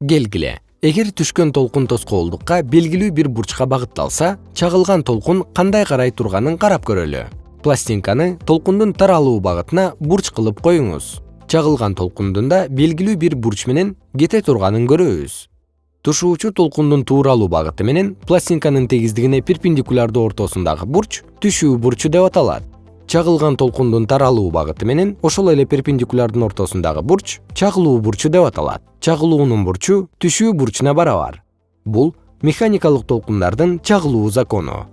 келгиле эгер түшкөн толкун тоскоолдукка белгилүү бир бурчка багытталса чагылган толкун кандай карай турганын карап көрөлү. Пластинканы толкундун таралуу багытына бурч кылып коюңуз. Чагылган толкундун да белгилүү бир бурч менен кете турганын көрөбүз. Тушуучу толкундун тууралуу багыты менен пластинканын тегиздигине перпендикулярдуу ортосундагы бурч түшүү бурчу деп аталат чагылган толкундун таралуу багыты менен ошол эле перпендикулярдын ортосундагы бурч чагылуу бурчу деп аталат. Чагылуунун бурчу түшүү бурчуна барабар. Бул механикалык толкундардын чагылуу закону